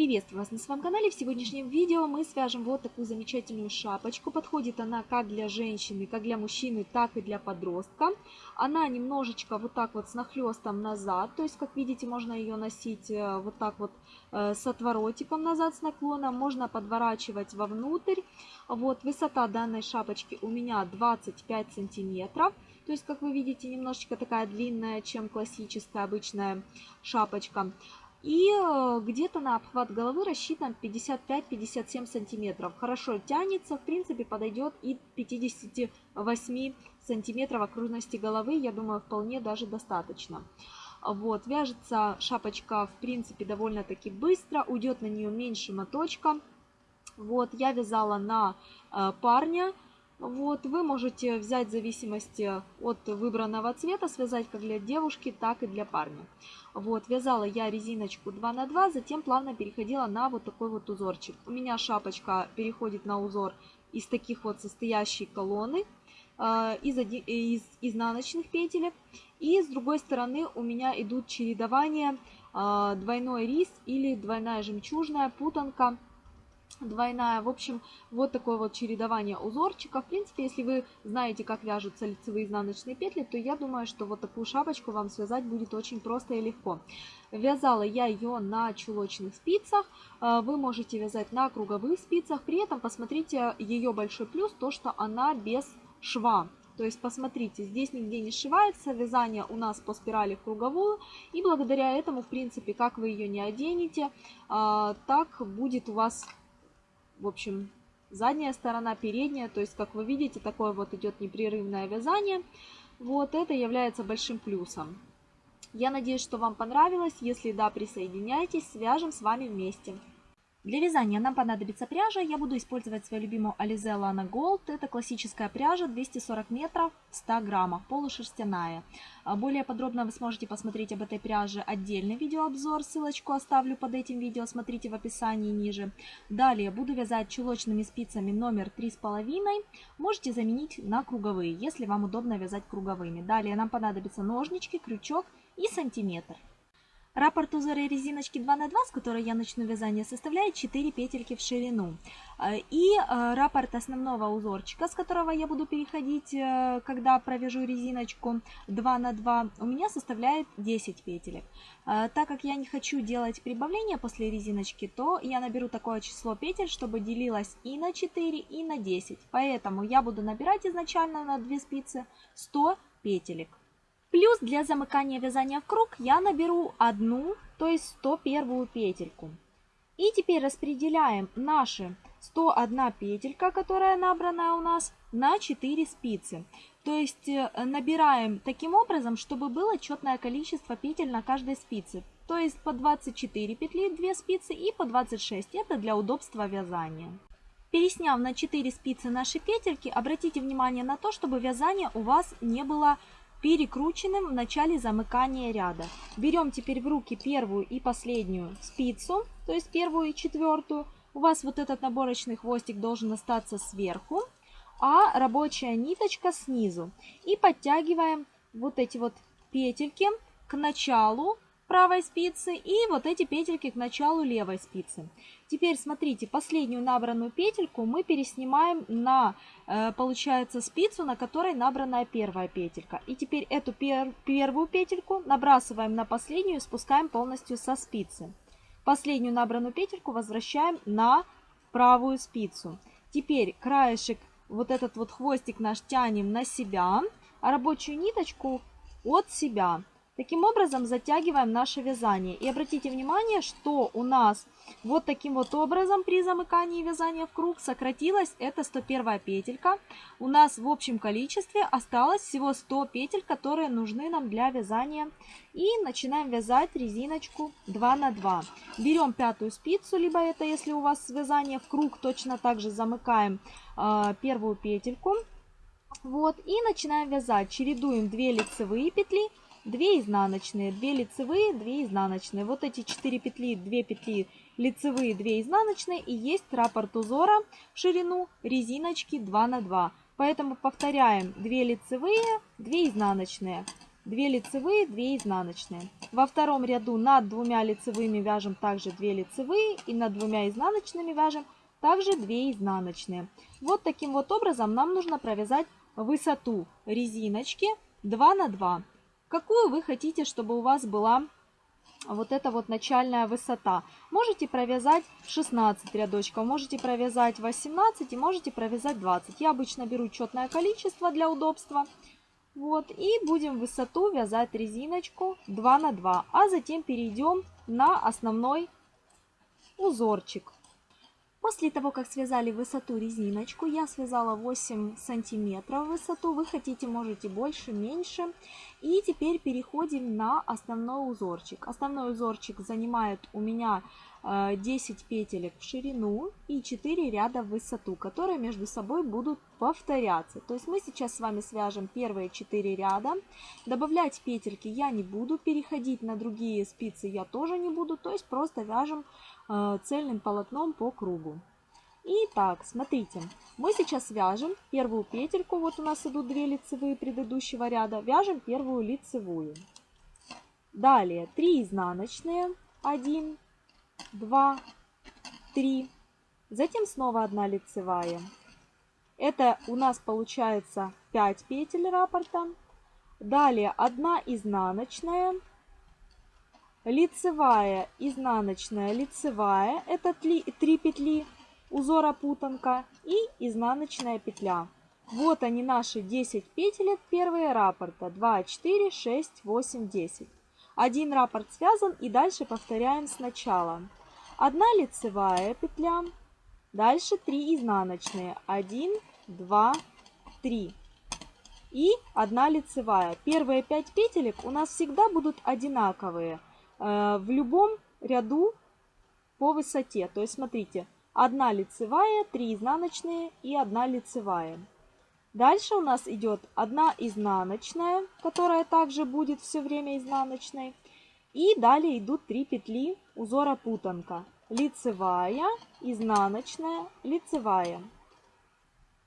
Приветствую вас на своем канале. В сегодняшнем видео мы свяжем вот такую замечательную шапочку. Подходит она как для женщины, как для мужчины, так и для подростка. Она немножечко вот так вот с нахлестом назад. То есть, как видите, можно ее носить э, вот так вот э, с отворотиком назад, с наклоном. Можно подворачивать вовнутрь. Вот высота данной шапочки у меня 25 сантиметров. То есть, как вы видите, немножечко такая длинная, чем классическая обычная шапочка. И э, где-то на обхват головы рассчитан 55-57 сантиметров. Хорошо тянется, в принципе подойдет и 58 сантиметров окружности головы, я думаю, вполне даже достаточно. Вот, вяжется шапочка, в принципе, довольно-таки быстро, уйдет на нее меньше моточка. Вот, я вязала на э, парня, вот, вы можете взять в зависимости от выбранного цвета, связать как для девушки, так и для парня. Вот, вязала я резиночку 2 на 2, затем плавно переходила на вот такой вот узорчик. У меня шапочка переходит на узор из таких вот состоящей колонны, э, из, из изнаночных петелек. И с другой стороны у меня идут чередования э, двойной рис или двойная жемчужная путанка двойная. В общем, вот такое вот чередование узорчиков. В принципе, если вы знаете, как вяжутся лицевые изнаночные петли, то я думаю, что вот такую шапочку вам связать будет очень просто и легко. Вязала я ее на чулочных спицах. Э, вы можете вязать на круговых спицах. При этом посмотрите ее большой плюс, то что она без шва. То есть, посмотрите, здесь нигде не сшивается, вязание у нас по спирали в круговую, и благодаря этому, в принципе, как вы ее не оденете, э, так будет у вас в общем, задняя сторона, передняя. То есть, как вы видите, такое вот идет непрерывное вязание. Вот это является большим плюсом. Я надеюсь, что вам понравилось. Если да, присоединяйтесь, свяжем с вами вместе. Для вязания нам понадобится пряжа. Я буду использовать свою любимую Alize Lana Gold. Это классическая пряжа 240 метров, 100 граммов, полушерстяная. А более подробно вы сможете посмотреть об этой пряже отдельный видеообзор. Ссылочку оставлю под этим видео, смотрите в описании ниже. Далее буду вязать чулочными спицами номер 3,5. Можете заменить на круговые, если вам удобно вязать круговыми. Далее нам понадобятся ножнички, крючок и сантиметр. Раппорт узора резиночки 2 на 2, с которой я начну вязание, составляет 4 петельки в ширину. Э, и э, раппорт основного узорчика, с которого я буду переходить, э, когда провяжу резиночку 2 на 2, у меня составляет 10 петелек. Так как я не хочу делать прибавления после резиночки, то я наберу такое число петель, чтобы делилось и на 4, и на 10. Поэтому я буду набирать изначально на 2 спицы 100 петелек. Плюс для замыкания вязания в круг я наберу одну, то есть 101 петельку. И теперь распределяем наши 101 петелька, которая набрана у нас, на 4 спицы. То есть э, набираем таким образом, чтобы было четное количество петель на каждой спице. То есть по 24 петли 2 спицы и по 26. Это для удобства вязания. Пересняв на 4 спицы наши петельки, обратите внимание на то, чтобы вязание у вас не было перекрученным в начале замыкания ряда. Берем теперь в руки первую и последнюю спицу, то есть первую и четвертую. У вас вот этот наборочный хвостик должен остаться сверху, а рабочая ниточка снизу. И подтягиваем вот эти вот петельки к началу правой спицы и вот эти петельки к началу левой спицы. Теперь смотрите, последнюю набранную петельку мы переснимаем на, э, получается, спицу, на которой набранная первая петелька. И теперь эту пер первую петельку набрасываем на последнюю и спускаем полностью со спицы. Последнюю набранную петельку возвращаем на правую спицу. Теперь краешек, вот этот вот хвостик наш тянем на себя, а рабочую ниточку от себя. Таким образом затягиваем наше вязание. И обратите внимание, что у нас вот таким вот образом при замыкании вязания в круг сократилась эта 101 петелька. У нас в общем количестве осталось всего 100 петель, которые нужны нам для вязания. И начинаем вязать резиночку 2 на 2. Берем пятую спицу, либо это если у вас вязание в круг, точно так же замыкаем э, первую петельку. Вот, и начинаем вязать. Чередуем 2 лицевые петли 2 изнаночные, 2 лицевые, 2 изнаночные. Вот эти 4 петли, 2 петли лицевые, 2 изнаночные и есть раппорт узора в ширину резиночки 2 на 2. Поэтому повторяем 2 лицевые, 2 изнаночные. 2 лицевые, 2 изнаночные. Во втором ряду над двумя лицевыми вяжем также 2 лицевые и над двумя изнаночными вяжем также 2 изнаночные. Вот таким вот образом нам нужно провязать высоту резиночки 2 на 2. Какую вы хотите, чтобы у вас была вот эта вот начальная высота. Можете провязать 16 рядочков, можете провязать 18 и можете провязать 20. Я обычно беру четное количество для удобства. Вот, и будем высоту вязать резиночку 2 на 2, а затем перейдем на основной узорчик. После того, как связали высоту резиночку, я связала 8 сантиметров высоту. Вы хотите, можете больше, меньше. И теперь переходим на основной узорчик. Основной узорчик занимает у меня 10 э, петелек в ширину и 4 ряда в высоту, которые между собой будут повторяться. То есть мы сейчас с вами свяжем первые 4 ряда. Добавлять петельки я не буду, переходить на другие спицы я тоже не буду. То есть просто вяжем Э, цельным полотном по кругу. Итак, смотрите, мы сейчас вяжем первую петельку, вот у нас идут две лицевые предыдущего ряда, вяжем первую лицевую. Далее 3 изнаночные, 1, 2, 3, затем снова 1 лицевая. Это у нас получается 5 петель раппорта. Далее 1 изнаночная, лицевая, изнаночная, лицевая, это 3, 3 петли узора путанка и изнаночная петля. Вот они наши 10 петелек первые раппорта. 2, 4, 6, 8, 10. Один раппорт связан и дальше повторяем сначала. Одна лицевая петля, дальше 3 изнаночные. 1, 2, 3. И одна лицевая. Первые 5 петелек у нас всегда будут одинаковые. Э, в любом ряду по высоте. То есть, смотрите, одна лицевая, три изнаночные и одна лицевая. Дальше у нас идет одна изнаночная, которая также будет все время изнаночной. И далее идут три петли узора путанка. Лицевая, изнаночная, лицевая.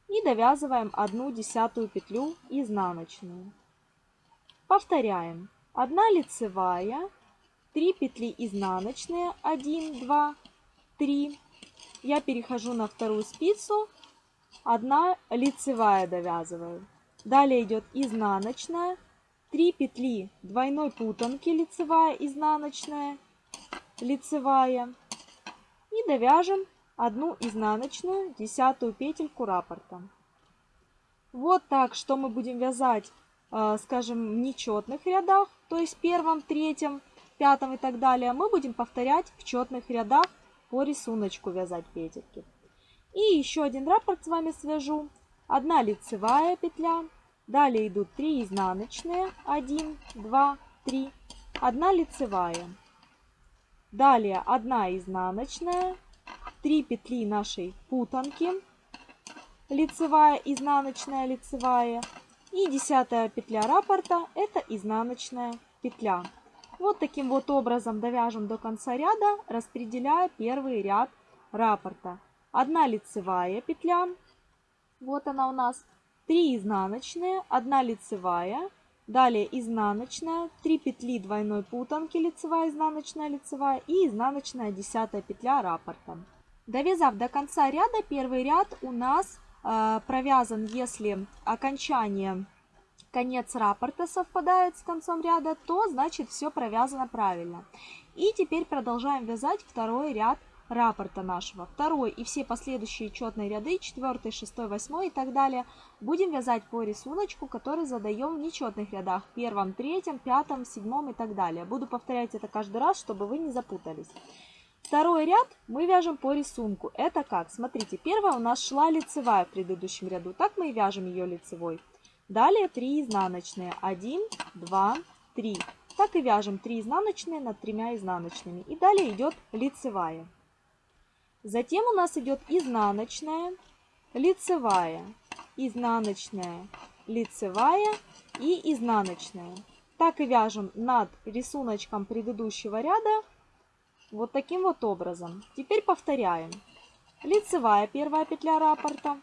И довязываем одну десятую петлю изнаночную. Повторяем. Одна лицевая, 3 петли изнаночные, 1, 2, 3. Я перехожу на вторую спицу, 1 лицевая довязываю. Далее идет изнаночная, 3 петли двойной путанки, лицевая, изнаночная, лицевая. И довяжем одну изнаночную, десятую петельку раппорта. Вот так, что мы будем вязать, э, скажем, в нечетных рядах, то есть первом, третьем, пятом и так далее, мы будем повторять в четных рядах по рисунку вязать петельки. И еще один раппорт с вами свяжу. Одна лицевая петля, далее идут 3 изнаночные, 1, 2, 3, 1 лицевая. Далее 1 изнаночная, 3 петли нашей путанки, лицевая, изнаночная, лицевая. И десятая петля раппорта это изнаночная петля. Вот таким вот образом довяжем до конца ряда, распределяя первый ряд раппорта. Одна лицевая петля, вот она у нас, 3 изнаночные, 1 лицевая, далее изнаночная, 3 петли двойной путанки, лицевая, изнаночная, лицевая и изнаночная 10 петля раппорта. Довязав до конца ряда, первый ряд у нас э, провязан, если окончание конец раппорта совпадает с концом ряда, то значит все провязано правильно. И теперь продолжаем вязать второй ряд раппорта нашего. Второй и все последующие четные ряды, 4, 6, 8 и так далее, будем вязать по рисунку, который задаем в нечетных рядах, первом, третьем, пятом, седьмом и так далее. Буду повторять это каждый раз, чтобы вы не запутались. Второй ряд мы вяжем по рисунку. Это как? Смотрите, первая у нас шла лицевая в предыдущем ряду. Так мы и вяжем ее лицевой. Далее 3 изнаночные. 1, 2, 3. Так и вяжем 3 изнаночные над тремя изнаночными. И далее идет лицевая. Затем у нас идет изнаночная, лицевая, изнаночная, лицевая и изнаночная. Так и вяжем над рисуночком предыдущего ряда вот таким вот образом. Теперь повторяем. Лицевая первая петля раппорта,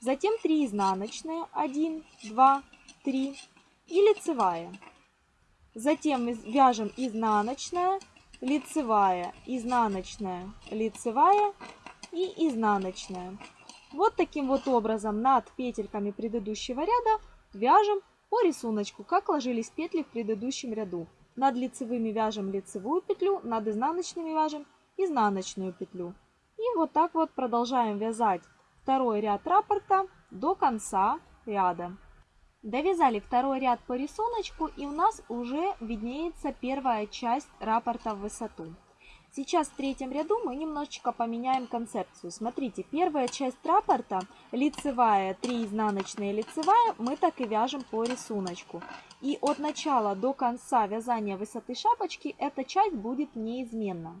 Затем 3 изнаночные, 1, 2, 3. и лицевая. Затем вяжем изнаночная, лицевая, изнаночная, лицевая и изнаночная. Вот таким вот образом над петельками предыдущего ряда вяжем по рисунку, как ложились петли в предыдущем ряду. Над лицевыми вяжем лицевую петлю, над изнаночными вяжем изнаночную петлю. И вот так вот продолжаем вязать второй ряд раппорта до конца ряда. Довязали второй ряд по рисунку и у нас уже виднеется первая часть раппорта в высоту. Сейчас в третьем ряду мы немножечко поменяем концепцию. Смотрите, первая часть раппорта, лицевая, 3 изнаночные лицевая, мы так и вяжем по рисунку. И от начала до конца вязания высоты шапочки эта часть будет неизменна.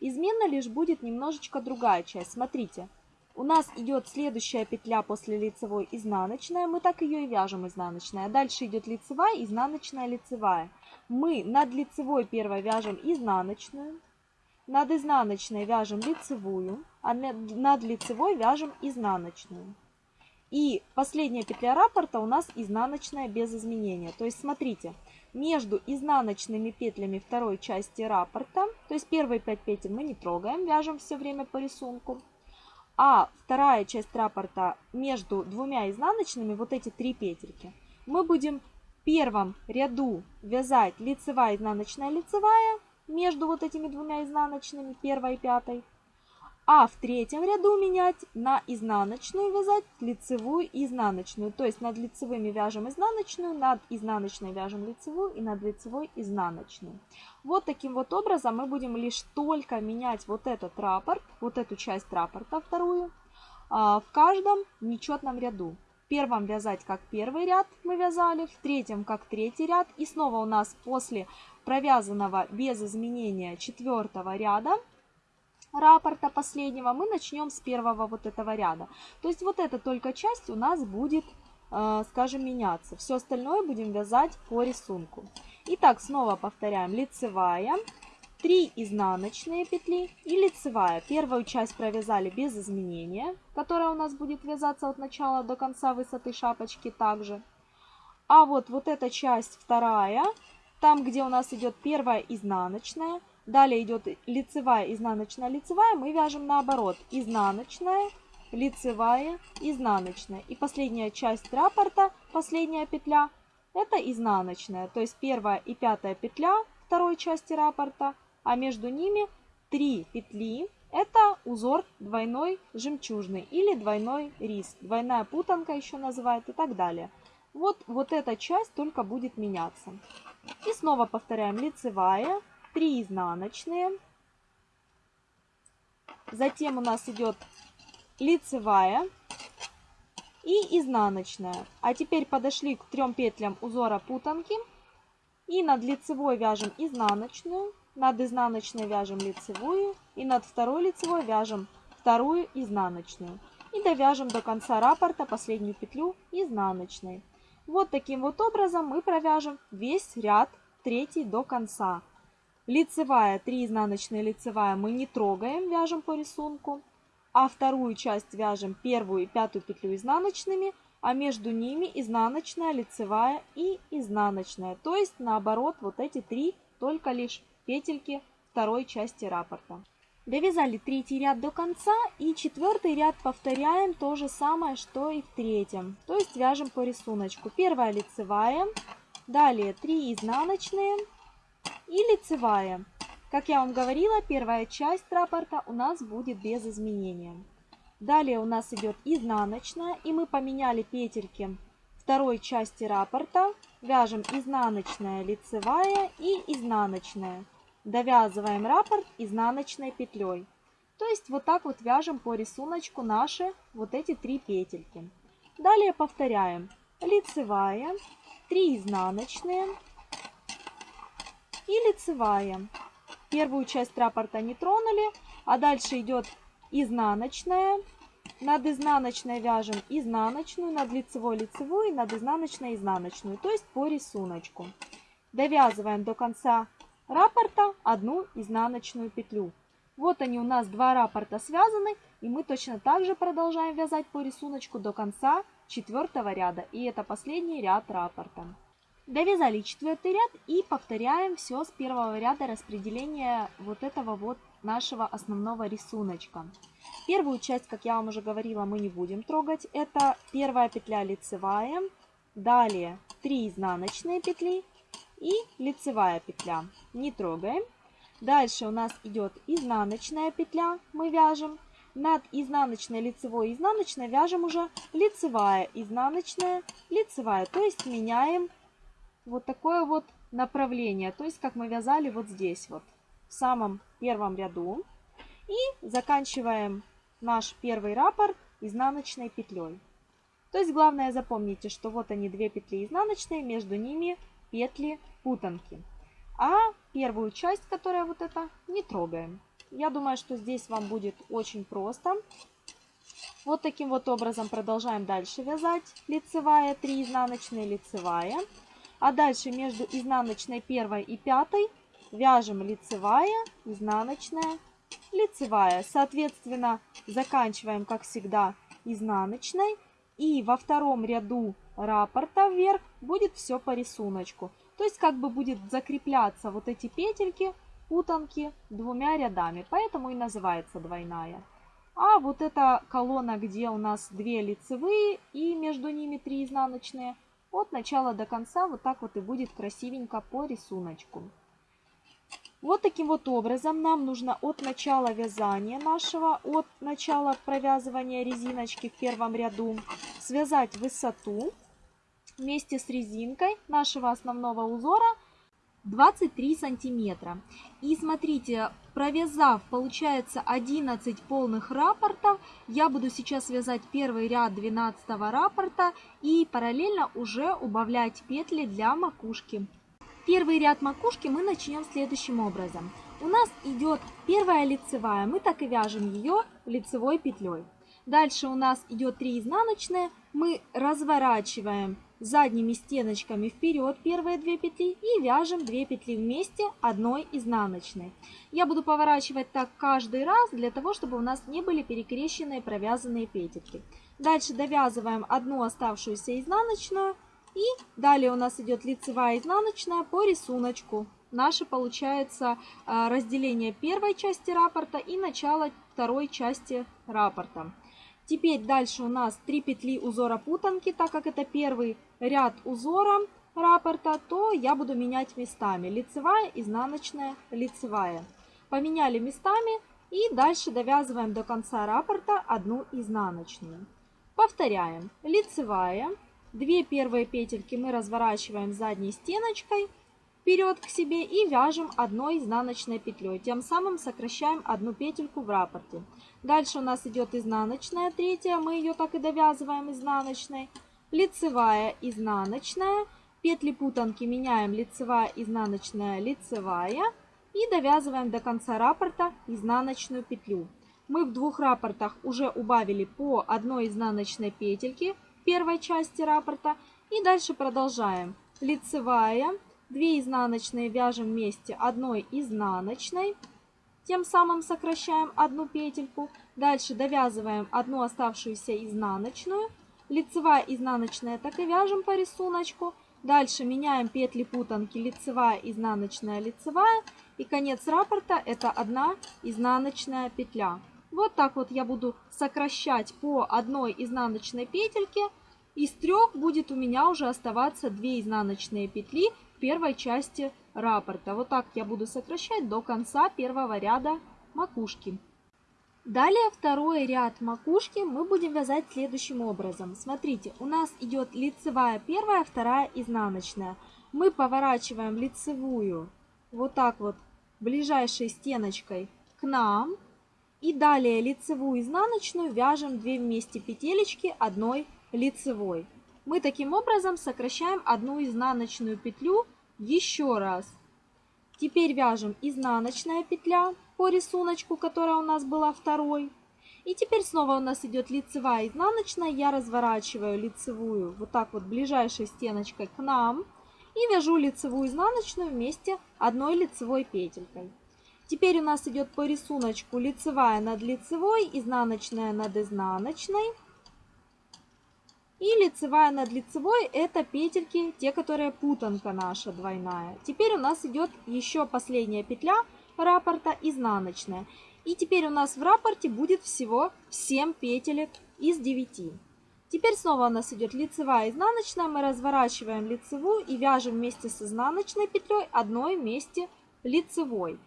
Изменна лишь будет немножечко другая часть. Смотрите, у нас идет следующая петля после лицевой изнаночная, мы так ее и вяжем изнаночная. Дальше идет лицевая, изнаночная, лицевая. Мы над лицевой первой вяжем изнаночную, над изнаночной вяжем лицевую, а над лицевой вяжем изнаночную. И последняя петля раппорта у нас изнаночная без изменения. То есть смотрите, между изнаночными петлями второй части раппорта, то есть первые 5 петель мы не трогаем, вяжем все время по рисунку. А вторая часть раппорта между двумя изнаночными, вот эти три петельки, мы будем в первом ряду вязать лицевая, изнаночная, лицевая, между вот этими двумя изнаночными, первой и пятой. А в третьем ряду менять на изнаночную вязать лицевую и изнаночную. То есть над лицевыми вяжем изнаночную, над изнаночной вяжем лицевую и над лицевой изнаночную. Вот таким вот образом мы будем лишь только менять вот этот раппорт, вот эту часть раппорта вторую, а, в каждом нечетном ряду. В первом вязать как первый ряд мы вязали, в третьем как третий ряд. И снова у нас после провязанного без изменения четвертого ряда раппорта последнего мы начнем с первого вот этого ряда. То есть вот эта только часть у нас будет, э, скажем, меняться. Все остальное будем вязать по рисунку. Итак, снова повторяем. Лицевая, 3 изнаночные петли и лицевая. Первую часть провязали без изменения, которая у нас будет вязаться от начала до конца высоты шапочки также. А вот, вот эта часть вторая там, где у нас идет первая изнаночная, далее идет лицевая, изнаночная, лицевая, мы вяжем наоборот. Изнаночная, лицевая, изнаночная. И последняя часть раппорта, последняя петля, это изнаночная. То есть первая и пятая петля второй части раппорта, а между ними три петли. Это узор двойной жемчужный или двойной рис. Двойная путанка еще называют и так далее. Вот, вот эта часть только будет меняться. И снова повторяем лицевая, 3 изнаночные. Затем у нас идет лицевая и изнаночная. А теперь подошли к трем петлям узора путанки. И над лицевой вяжем изнаночную, над изнаночной вяжем лицевую и над второй лицевой вяжем вторую изнаночную. И довяжем до конца раппорта последнюю петлю изнаночной. Вот таким вот образом мы провяжем весь ряд третий до конца. Лицевая, 3 изнаночные лицевая мы не трогаем, вяжем по рисунку. А вторую часть вяжем первую и пятую петлю изнаночными, а между ними изнаночная, лицевая и изнаночная. То есть наоборот вот эти три только лишь петельки второй части раппорта. Довязали третий ряд до конца и четвертый ряд повторяем то же самое, что и в третьем. То есть вяжем по рисунку. Первая лицевая, далее 3 изнаночные и лицевая. Как я вам говорила, первая часть раппорта у нас будет без изменения. Далее у нас идет изнаночная, и мы поменяли петельки второй части раппорта. Вяжем изнаночная, лицевая и изнаночная довязываем раппорт изнаночной петлей. То есть вот так вот вяжем по рисунку наши вот эти три петельки. Далее повторяем лицевая, 3 изнаночные и лицевая. Первую часть раппорта не тронули, а дальше идет изнаночная. Над изнаночной вяжем изнаночную, над лицевой лицевую, над изнаночной изнаночную, то есть по рисунку. Довязываем до конца раппорта одну изнаночную петлю. Вот они у нас два раппорта связаны, и мы точно так же продолжаем вязать по рисунку до конца четвертого ряда, и это последний ряд раппорта. Довязали четвертый ряд и повторяем все с первого ряда распределения вот этого вот нашего основного рисуночка. Первую часть, как я вам уже говорила, мы не будем трогать. Это первая петля лицевая, далее 3 изнаночные петли и лицевая петля. Не трогаем. Дальше у нас идет изнаночная петля, мы вяжем. Над изнаночной, лицевой изнаночной вяжем уже лицевая, изнаночная, лицевая. То есть меняем вот такое вот направление. То есть как мы вязали вот здесь вот, в самом первом ряду. И заканчиваем наш первый раппорт изнаночной петлей. То есть главное запомните, что вот они две петли изнаночные, между ними петли путанки. А первую часть, которая вот эта, не трогаем. Я думаю, что здесь вам будет очень просто. Вот таким вот образом продолжаем дальше вязать. Лицевая, 3 изнаночные, лицевая. А дальше между изнаночной первой и пятой вяжем лицевая, изнаночная, лицевая. Соответственно, заканчиваем, как всегда, изнаночной. И во втором ряду раппорта вверх будет все по рисунку. То есть как бы будет закрепляться вот эти петельки, путанки двумя рядами. Поэтому и называется двойная. А вот эта колонна, где у нас две лицевые и между ними три изнаночные, от начала до конца вот так вот и будет красивенько по рисунку. Вот таким вот образом нам нужно от начала вязания нашего, от начала провязывания резиночки в первом ряду, связать высоту вместе с резинкой нашего основного узора 23 сантиметра. И смотрите, провязав, получается 11 полных раппортов, я буду сейчас вязать первый ряд 12 раппорта и параллельно уже убавлять петли для макушки. Первый ряд макушки мы начнем следующим образом. У нас идет первая лицевая, мы так и вяжем ее лицевой петлей. Дальше у нас идет 3 изнаночные, мы разворачиваем задними стеночками вперед первые две петли и вяжем 2 петли вместе одной изнаночной. Я буду поворачивать так каждый раз для того, чтобы у нас не были перекрещенные провязанные петельки. Дальше довязываем одну оставшуюся изнаночную и далее у нас идет лицевая изнаночная по рисунку. Наше получается а, разделение первой части раппорта и начало второй части раппорта. Теперь дальше у нас 3 петли узора путанки, так как это первый ряд узора раппорта, то я буду менять местами. Лицевая, изнаночная, лицевая. Поменяли местами и дальше довязываем до конца раппорта одну изнаночную. Повторяем. Лицевая, Две первые петельки мы разворачиваем задней стеночкой вперед к себе и вяжем одной изнаночной петлей. Тем самым сокращаем одну петельку в раппорте. Дальше у нас идет изнаночная третья, мы ее так и довязываем изнаночной. Лицевая, изнаночная. Петли путанки меняем лицевая, изнаночная, лицевая. И довязываем до конца раппорта изнаночную петлю. Мы в двух раппортах уже убавили по одной изнаночной петельке первой части раппорта. И дальше продолжаем. Лицевая, 2 изнаночные вяжем вместе одной изнаночной. Тем самым сокращаем одну петельку. Дальше довязываем одну оставшуюся изнаночную. Лицевая, изнаночная так и вяжем по рисунку. Дальше меняем петли путанки лицевая, изнаночная, лицевая. И конец раппорта это одна изнаночная петля. Вот так вот я буду сокращать по одной изнаночной петельке. Из трех будет у меня уже оставаться 2 изнаночные петли первой части раппорта. Вот так я буду сокращать до конца первого ряда макушки. Далее второй ряд макушки мы будем вязать следующим образом. Смотрите, у нас идет лицевая первая, вторая изнаночная. Мы поворачиваем лицевую вот так вот ближайшей стеночкой к нам. И далее лицевую изнаночную вяжем 2 вместе петелечки одной лицевой. Мы таким образом сокращаем одну изнаночную петлю еще раз. Теперь вяжем изнаночная петля по рисунку, которая у нас была второй. И теперь снова у нас идет лицевая изнаночная. Я разворачиваю лицевую вот так вот ближайшей стеночкой к нам. И вяжу лицевую изнаночную вместе одной лицевой петелькой. Теперь у нас идет по рисунку лицевая над лицевой, изнаночная над изнаночной. И лицевая над лицевой это петельки, те, которые путанка наша двойная. Теперь у нас идет еще последняя петля раппорта изнаночная. И теперь у нас в раппорте будет всего 7 петелек из 9. Теперь снова у нас идет лицевая изнаночная. Мы разворачиваем лицевую и вяжем вместе с изнаночной петлей одной вместе лицевой.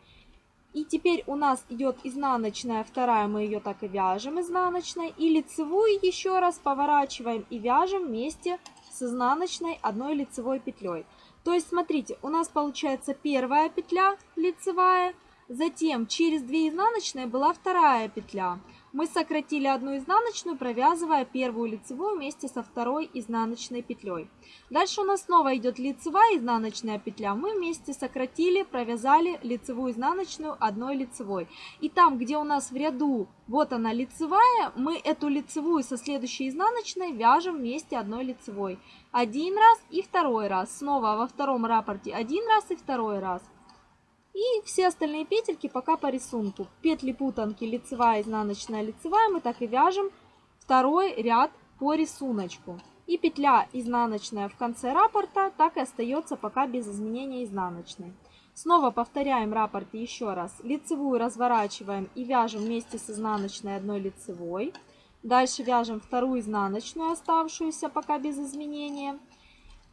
И теперь у нас идет изнаночная вторая, мы ее так и вяжем изнаночной. И лицевую еще раз поворачиваем и вяжем вместе с изнаночной одной лицевой петлей. То есть, смотрите, у нас получается первая петля лицевая, затем через 2 изнаночные была вторая петля мы сократили одну изнаночную, провязывая первую лицевую вместе со второй изнаночной петлей. Дальше у нас снова идет лицевая изнаночная петля. Мы вместе сократили, провязали лицевую изнаночную одной лицевой. И там, где у нас в ряду вот она лицевая, мы эту лицевую со следующей изнаночной вяжем вместе одной лицевой. Один раз и второй раз. Снова во втором рапорте один раз и второй раз. И все остальные петельки пока по рисунку. Петли путанки лицевая, изнаночная, лицевая мы так и вяжем второй ряд по рисунку. И петля изнаночная в конце раппорта так и остается пока без изменения изнаночной. Снова повторяем раппорте еще раз. Лицевую разворачиваем и вяжем вместе с изнаночной одной лицевой. Дальше вяжем вторую изнаночную, оставшуюся пока без изменения.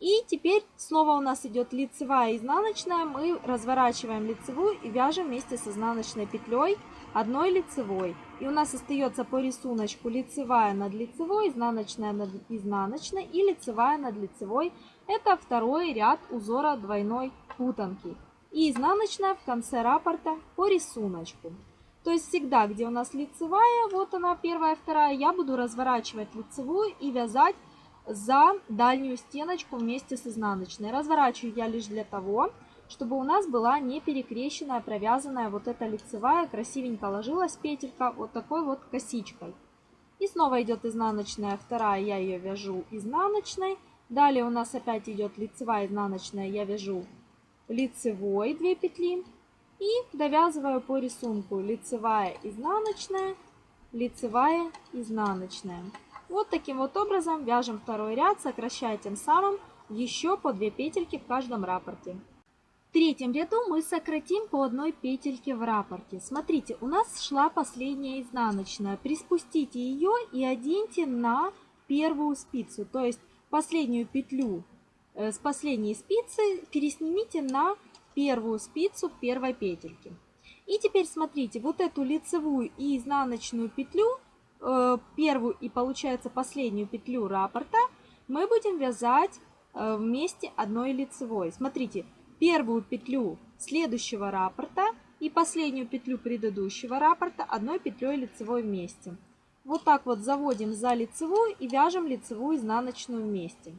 И теперь снова у нас идет лицевая и изнаночная. Мы разворачиваем лицевую и вяжем вместе с изнаночной петлей одной лицевой. И у нас остается по рисунку лицевая над лицевой, изнаночная над изнаночной и лицевая над лицевой. Это второй ряд узора двойной путанки. И изнаночная в конце раппорта по рисунку. То есть всегда, где у нас лицевая, вот она первая, вторая, я буду разворачивать лицевую и вязать за дальнюю стеночку вместе с изнаночной. Разворачиваю я лишь для того, чтобы у нас была не перекрещенная, провязанная вот эта лицевая, красивенько ложилась петелька вот такой вот косичкой. И снова идет изнаночная вторая, я ее вяжу изнаночной. Далее у нас опять идет лицевая, изнаночная, я вяжу лицевой 2 петли. И довязываю по рисунку лицевая, изнаночная, лицевая, изнаночная. Вот таким вот образом вяжем второй ряд, сокращая тем самым еще по 2 петельки в каждом раппорте. В третьем ряду мы сократим по одной петельке в раппорте. Смотрите, у нас шла последняя изнаночная. Приспустите ее и оденьте на первую спицу, то есть последнюю петлю э, с последней спицы переснимите на первую спицу первой петельки. И теперь смотрите, вот эту лицевую и изнаночную петлю первую и получается последнюю петлю раппорта мы будем вязать э, вместе одной лицевой. Смотрите, первую петлю следующего раппорта и последнюю петлю предыдущего раппорта одной петлей лицевой вместе. Вот так вот заводим за лицевую и вяжем лицевую изнаночную вместе.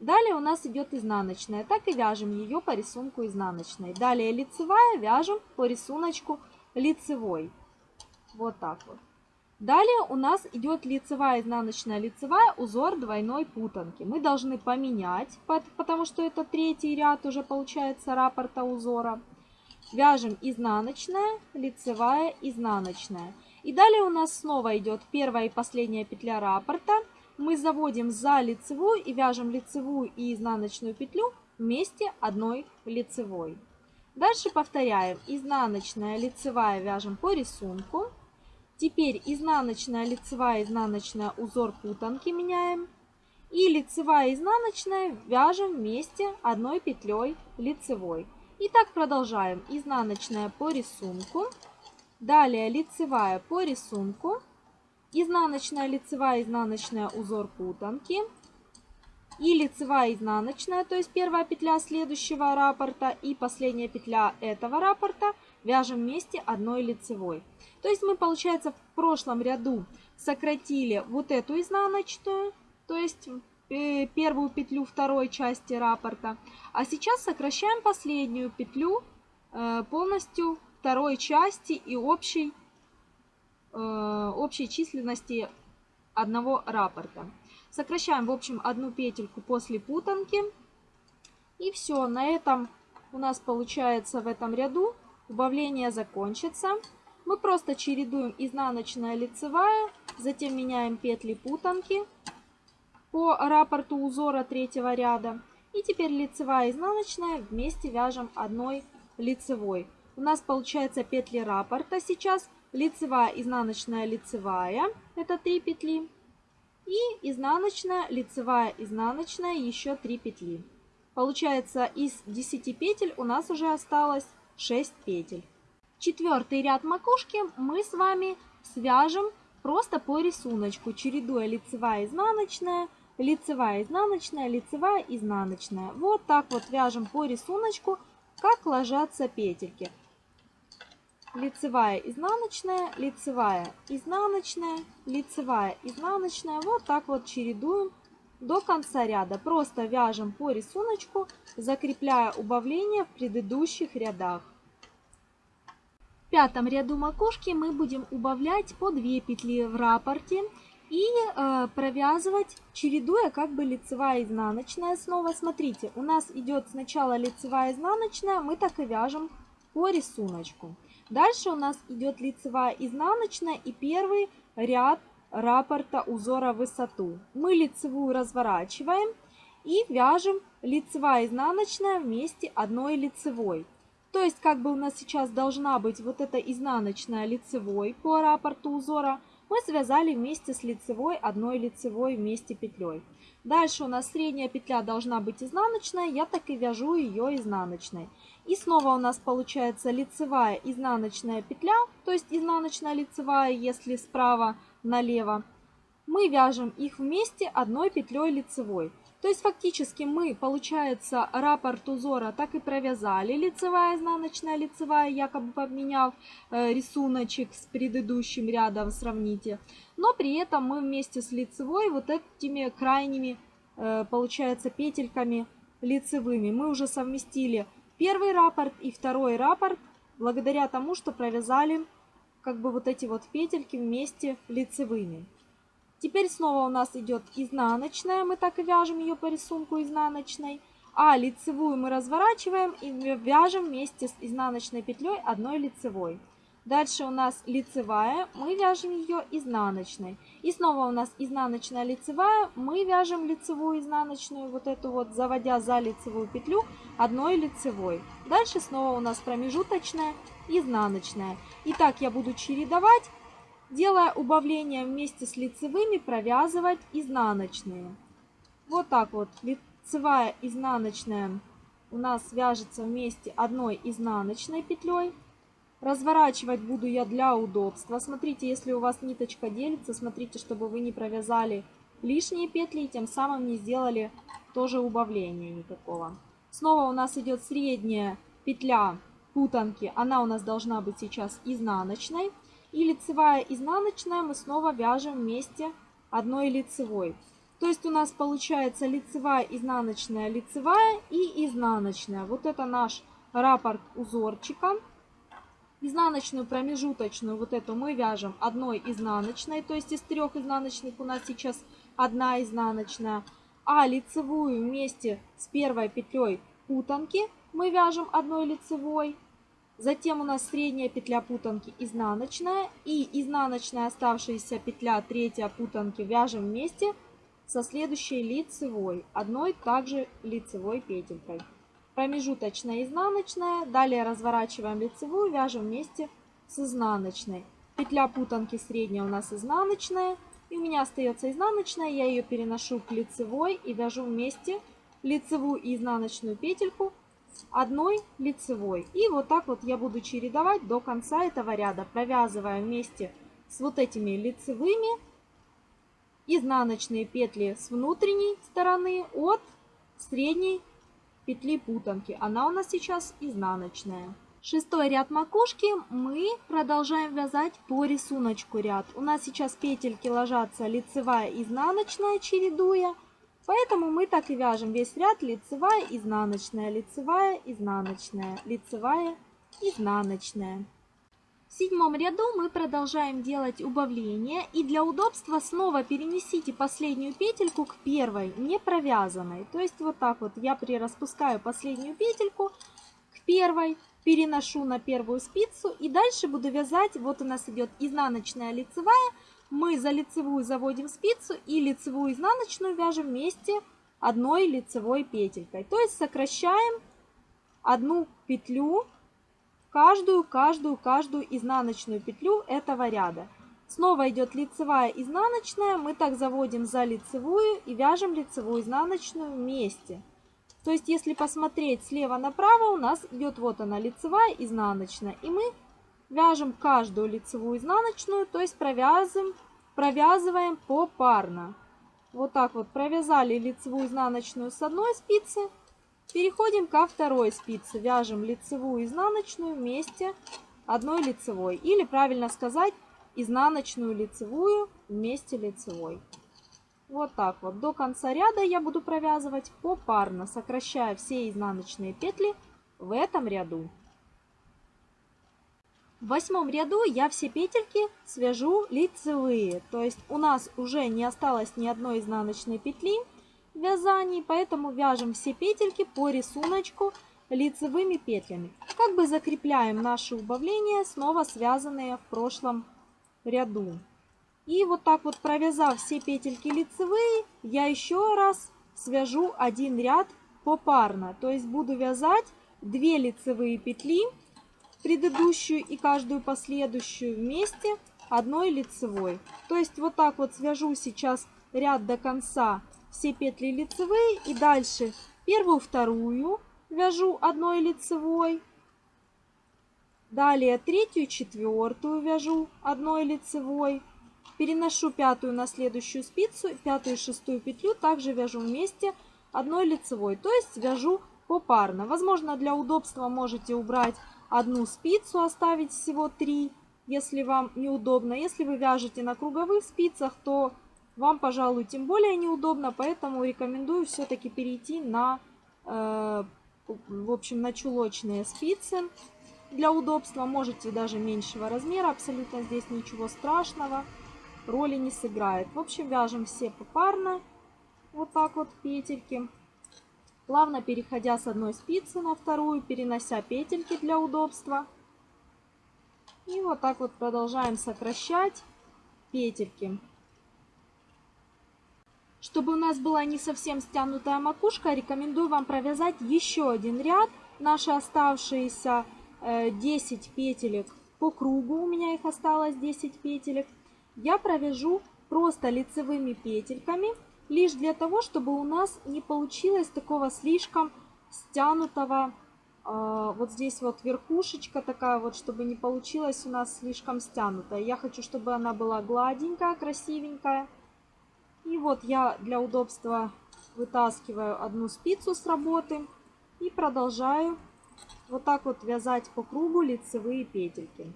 Далее у нас идет изнаночная, так и вяжем ее по рисунку изнаночной. Далее лицевая вяжем по рисунку лицевой. Вот так вот. Далее у нас идет лицевая, изнаночная, лицевая, узор двойной путанки. Мы должны поменять, потому что это третий ряд уже получается раппорта узора. Вяжем изнаночная, лицевая, изнаночная. И далее у нас снова идет первая и последняя петля раппорта. Мы заводим за лицевую и вяжем лицевую и изнаночную петлю вместе одной лицевой. Дальше повторяем изнаночная, лицевая вяжем по рисунку. Теперь изнаночная, лицевая, изнаночная узор путанки меняем. И лицевая, изнаночная вяжем вместе одной петлей лицевой. И так продолжаем. Изнаночная по рисунку. Далее лицевая по рисунку. Изнаночная, лицевая, изнаночная узор путанки. И лицевая, изнаночная, то есть первая петля следующего раппорта и последняя петля этого раппорта вяжем вместе одной лицевой. То есть мы, получается, в прошлом ряду сократили вот эту изнаночную, то есть э, первую петлю второй части раппорта. А сейчас сокращаем последнюю петлю э, полностью второй части и общей, э, общей численности одного раппорта. Сокращаем, в общем, одну петельку после путанки. И все, на этом у нас получается в этом ряду убавление закончится. Мы просто чередуем изнаночная лицевая, затем меняем петли путанки по раппорту узора третьего ряда. И теперь лицевая и изнаночная вместе вяжем одной лицевой. У нас получается петли раппорта сейчас. Лицевая, изнаночная, лицевая. Это 3 петли. И изнаночная, лицевая, изнаночная, еще 3 петли. Получается из 10 петель у нас уже осталось 6 петель. Четвертый ряд макушки мы с вами свяжем просто по рисунку, чередуя лицевая, изнаночная, лицевая, изнаночная, лицевая, изнаночная. Вот так вот вяжем по рисунку, как ложатся петельки. Лицевая, изнаночная, лицевая, изнаночная, лицевая, изнаночная. Вот так вот чередуем до конца ряда. Просто вяжем по рисунку, закрепляя убавление в предыдущих рядах. Пятом ряду макушки мы будем убавлять по 2 петли в раппорте и э, провязывать, чередуя как бы лицевая и изнаночная. Снова смотрите, у нас идет сначала лицевая изнаночная, мы так и вяжем по рисунку. Дальше у нас идет лицевая изнаночная и первый ряд раппорта узора высоту. Мы лицевую разворачиваем и вяжем лицевая изнаночная вместе одной лицевой. То есть как бы у нас сейчас должна быть вот эта изнаночная лицевой по раппорту узора – мы связали вместе с лицевой одной лицевой вместе петлей. Дальше у нас средняя петля должна быть изнаночная, я так и вяжу ее изнаночной. И снова у нас получается лицевая изнаночная петля, то есть изнаночная лицевая, если справа налево. Мы вяжем их вместе одной петлей лицевой. То есть фактически мы, получается, раппорт узора так и провязали, лицевая, изнаночная, лицевая, якобы поменяв э, рисуночек с предыдущим рядом, сравните. Но при этом мы вместе с лицевой вот этими крайними, э, получается, петельками лицевыми мы уже совместили первый раппорт и второй раппорт, благодаря тому, что провязали как бы вот эти вот петельки вместе лицевыми. Теперь снова у нас идет изнаночная, мы так и вяжем ее по рисунку изнаночной. А лицевую мы разворачиваем и вяжем вместе с изнаночной петлей одной лицевой. Дальше у нас лицевая, мы вяжем ее изнаночной. И снова у нас изнаночная лицевая, мы вяжем лицевую изнаночную, вот эту вот, заводя за лицевую петлю одной лицевой. Дальше снова у нас промежуточная, изнаночная. И так я буду чередовать Делая убавление вместе с лицевыми, провязывать изнаночные. Вот так вот лицевая изнаночная у нас вяжется вместе одной изнаночной петлей. Разворачивать буду я для удобства. Смотрите, если у вас ниточка делится, смотрите, чтобы вы не провязали лишние петли и тем самым не сделали тоже убавления никакого. Снова у нас идет средняя петля путанки. Она у нас должна быть сейчас изнаночной. И лицевая изнаночная мы снова вяжем вместе одной лицевой. То есть у нас получается лицевая, изнаночная, лицевая и изнаночная. Вот это наш раппорт узорчика. Изнаночную промежуточную вот эту мы вяжем одной изнаночной. То есть из трех изнаночных у нас сейчас одна изнаночная. А лицевую вместе с первой петлей путанки мы вяжем одной лицевой. Затем у нас средняя петля путанки изнаночная и изнаночная оставшаяся петля третья путанки вяжем вместе со следующей лицевой, одной также лицевой петелькой. Промежуточная изнаночная, далее разворачиваем лицевую, вяжем вместе с изнаночной. Петля путанки средняя у нас изнаночная, и у меня остается изнаночная, я ее переношу к лицевой и вяжу вместе лицевую и изнаночную петельку одной лицевой. И вот так вот я буду чередовать до конца этого ряда, провязывая вместе с вот этими лицевыми изнаночные петли с внутренней стороны от средней петли путанки. Она у нас сейчас изнаночная. Шестой ряд макушки мы продолжаем вязать по рисунку ряд. У нас сейчас петельки ложатся лицевая, изнаночная, чередуя. Поэтому мы так и вяжем весь ряд лицевая, изнаночная, лицевая, изнаночная, лицевая, изнаночная. В седьмом ряду мы продолжаем делать убавление и для удобства снова перенесите последнюю петельку к первой, не провязанной. То есть вот так вот я прираспускаю последнюю петельку к первой, переношу на первую спицу и дальше буду вязать, вот у нас идет изнаночная лицевая, мы за лицевую заводим спицу и лицевую изнаночную вяжем вместе одной лицевой петелькой. То есть сокращаем одну петлю, каждую, каждую, каждую изнаночную петлю этого ряда. Снова идет лицевая, изнаночная. Мы так заводим за лицевую и вяжем лицевую, изнаночную вместе. То есть, если посмотреть слева направо, у нас идет вот она лицевая, изнаночная. И мы вяжем каждую лицевую изнаночную, то есть провязываем, провязываем попарно. Вот так вот провязали лицевую изнаночную с одной спицы, переходим ко второй спице, вяжем лицевую изнаночную вместе одной лицевой. Или правильно сказать, изнаночную лицевую вместе лицевой. Вот так вот. До конца ряда я буду провязывать попарно, сокращая все изнаночные петли в этом ряду. В восьмом ряду я все петельки свяжу лицевые, то есть у нас уже не осталось ни одной изнаночной петли в вязании, поэтому вяжем все петельки по рисунку лицевыми петлями. Как бы закрепляем наши убавления, снова связанные в прошлом ряду. И вот так вот провязав все петельки лицевые, я еще раз свяжу один ряд попарно. То есть буду вязать 2 лицевые петли предыдущую и каждую последующую вместе одной лицевой. То есть вот так вот свяжу сейчас ряд до конца все петли лицевые и дальше первую, вторую вяжу одной лицевой. Далее третью, четвертую вяжу одной лицевой. Переношу пятую на следующую спицу, пятую и шестую петлю также вяжу вместе одной лицевой. То есть вяжу попарно. Возможно, для удобства можете убрать одну спицу, оставить всего три, если вам неудобно. Если вы вяжете на круговых спицах, то вам, пожалуй, тем более неудобно, поэтому рекомендую все-таки перейти на, э, в общем, на чулочные спицы. Для удобства можете даже меньшего размера, абсолютно здесь ничего страшного, роли не сыграет. В общем, вяжем все попарно, вот так вот петельки плавно переходя с одной спицы на вторую, перенося петельки для удобства. И вот так вот продолжаем сокращать петельки. Чтобы у нас была не совсем стянутая макушка, рекомендую вам провязать еще один ряд. Наши оставшиеся 10 э, петелек по кругу, у меня их осталось 10 петелек, я провяжу просто лицевыми петельками лишь для того, чтобы у нас не получилось такого слишком стянутого, э, вот здесь вот верхушечка такая вот, чтобы не получилось у нас слишком стянутая. Я хочу, чтобы она была гладенькая, красивенькая. И вот я для удобства вытаскиваю одну спицу с работы и продолжаю вот так вот вязать по кругу лицевые петельки.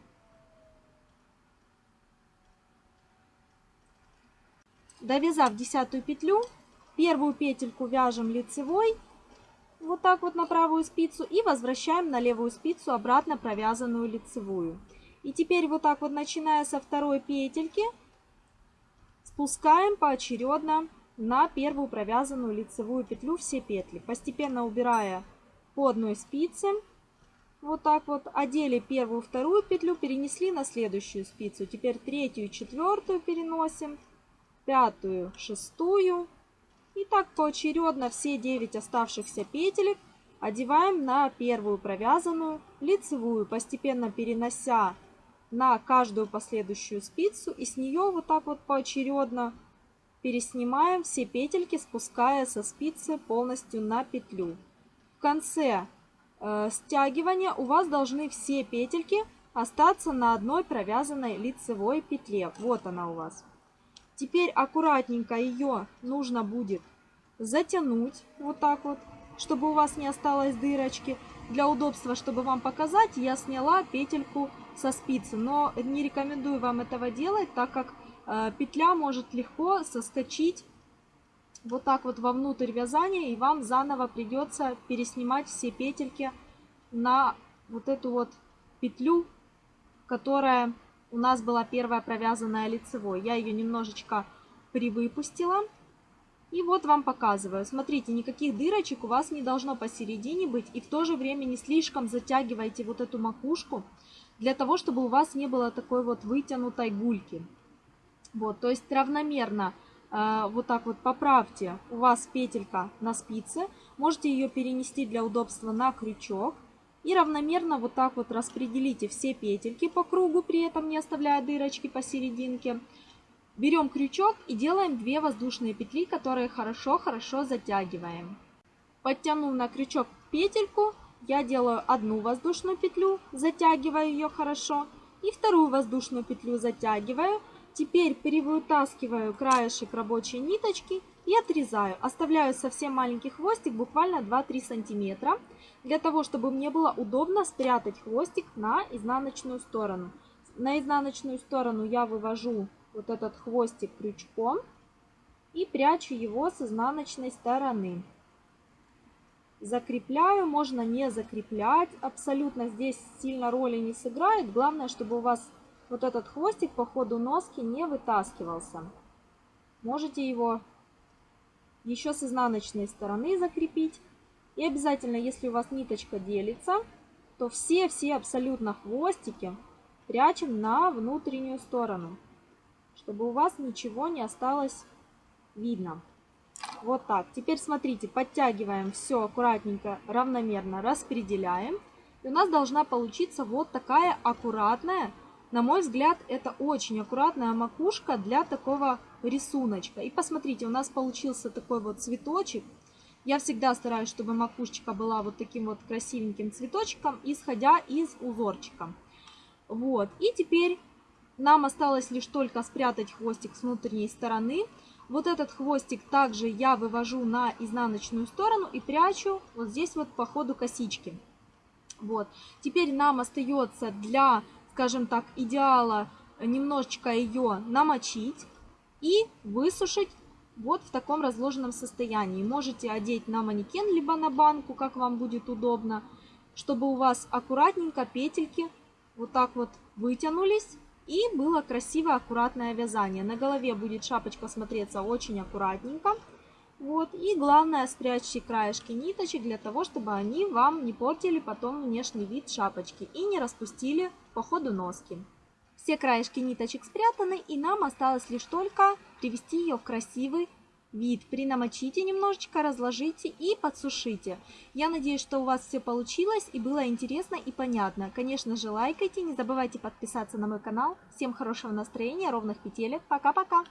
Довязав десятую петлю, первую петельку вяжем лицевой, вот так вот на правую спицу, и возвращаем на левую спицу обратно провязанную лицевую. И теперь вот так вот, начиная со второй петельки, спускаем поочередно на первую провязанную лицевую петлю все петли, постепенно убирая по одной спице. Вот так вот одели первую, вторую петлю, перенесли на следующую спицу. Теперь третью четвертую переносим пятую, шестую. И так поочередно все 9 оставшихся петелек одеваем на первую провязанную лицевую, постепенно перенося на каждую последующую спицу и с нее вот так вот поочередно переснимаем все петельки, спуская со спицы полностью на петлю. В конце э, стягивания у вас должны все петельки остаться на одной провязанной лицевой петле. Вот она у вас. Теперь аккуратненько ее нужно будет затянуть вот так вот, чтобы у вас не осталось дырочки. Для удобства, чтобы вам показать, я сняла петельку со спицы, но не рекомендую вам этого делать, так как э, петля может легко соскочить вот так вот вовнутрь вязания, и вам заново придется переснимать все петельки на вот эту вот петлю, которая у нас была первая провязанная лицевой. Я ее немножечко привыпустила. И вот вам показываю. Смотрите, никаких дырочек у вас не должно посередине быть. И в то же время не слишком затягивайте вот эту макушку, для того, чтобы у вас не было такой вот вытянутой гульки. Вот, то есть равномерно э, вот так вот поправьте. У вас петелька на спице. Можете ее перенести для удобства на крючок. И равномерно вот так вот распределите все петельки по кругу, при этом не оставляя дырочки посерединке. Берем крючок и делаем 2 воздушные петли, которые хорошо-хорошо затягиваем. Подтянув на крючок петельку, я делаю одну воздушную петлю, затягиваю ее хорошо, и вторую воздушную петлю затягиваю. Теперь перевытаскиваю краешек рабочей ниточки и отрезаю. Оставляю совсем маленький хвостик, буквально 2-3 сантиметра, для того, чтобы мне было удобно спрятать хвостик на изнаночную сторону. На изнаночную сторону я вывожу вот этот хвостик крючком и прячу его с изнаночной стороны. Закрепляю, можно не закреплять, абсолютно здесь сильно роли не сыграет. Главное, чтобы у вас вот этот хвостик по ходу носки не вытаскивался. Можете его еще с изнаночной стороны закрепить. И обязательно, если у вас ниточка делится, то все-все абсолютно хвостики прячем на внутреннюю сторону чтобы у вас ничего не осталось видно. Вот так. Теперь смотрите, подтягиваем все аккуратненько, равномерно распределяем. И у нас должна получиться вот такая аккуратная, на мой взгляд, это очень аккуратная макушка для такого рисуночка. И посмотрите, у нас получился такой вот цветочек. Я всегда стараюсь, чтобы макушечка была вот таким вот красивеньким цветочком, исходя из узорчика. Вот. И теперь нам осталось лишь только спрятать хвостик с внутренней стороны. Вот этот хвостик также я вывожу на изнаночную сторону и прячу вот здесь вот по ходу косички. Вот. Теперь нам остается для, скажем так, идеала немножечко ее намочить и высушить вот в таком разложенном состоянии. Можете одеть на манекен, либо на банку, как вам будет удобно, чтобы у вас аккуратненько петельки вот так вот вытянулись и было красивое, аккуратное вязание. На голове будет шапочка смотреться очень аккуратненько. Вот. И главное, спрячьте краешки ниточек для того, чтобы они вам не портили потом внешний вид шапочки и не распустили по ходу носки. Все краешки ниточек спрятаны, и нам осталось лишь только привести ее в красивый вид. Принамочите немножечко, разложите и подсушите. Я надеюсь, что у вас все получилось и было интересно и понятно. Конечно же, лайкайте, не забывайте подписаться на мой канал. Всем хорошего настроения, ровных петелек. Пока-пока!